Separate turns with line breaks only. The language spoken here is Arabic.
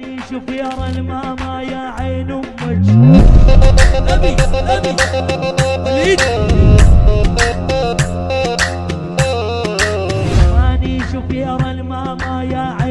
عيوني شوف يا الماما يا عين أمك. نبي نبي. وليد. شوف يا الماما يا عين